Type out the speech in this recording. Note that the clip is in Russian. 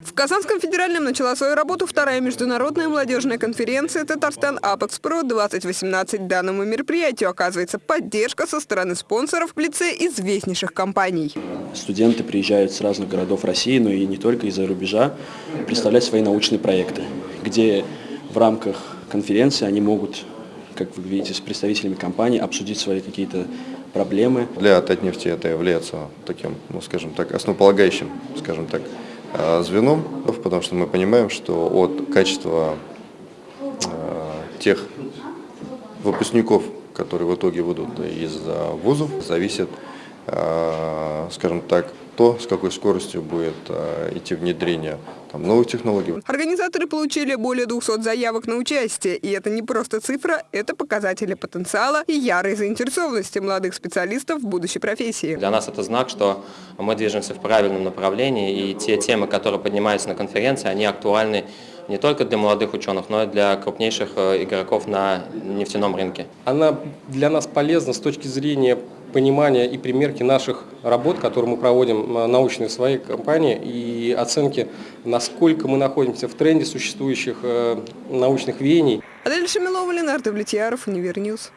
В Казанском федеральном начала свою работу вторая международная молодежная конференция «Татарстан Апекс-Про-2018». Данному мероприятию оказывается поддержка со стороны спонсоров в лице известнейших компаний. Студенты приезжают с разных городов России, но и не только из-за рубежа, представлять свои научные проекты, где в рамках конференции они могут, как вы видите, с представителями компаний обсудить свои какие-то проблемы. Для Татнефти это является таким, ну скажем так, основополагающим, скажем так, э, звеном, потому что мы понимаем, что от качества э, тех выпускников, которые в итоге выйдут из э, вузов, зависит, скажем так, то, с какой скоростью будет идти внедрение там, новых технологий. Организаторы получили более 200 заявок на участие. И это не просто цифра, это показатели потенциала и ярой заинтересованности молодых специалистов в будущей профессии. Для нас это знак, что мы движемся в правильном направлении, и те темы, которые поднимаются на конференции, они актуальны не только для молодых ученых, но и для крупнейших э, игроков на нефтяном рынке. Она для нас полезна с точки зрения понимания и примерки наших работ, которые мы проводим э, научные в своей компании, и оценки, насколько мы находимся в тренде существующих э, научных веяний. Адель Шамилова, Ленар Давлетьяров, Univer News.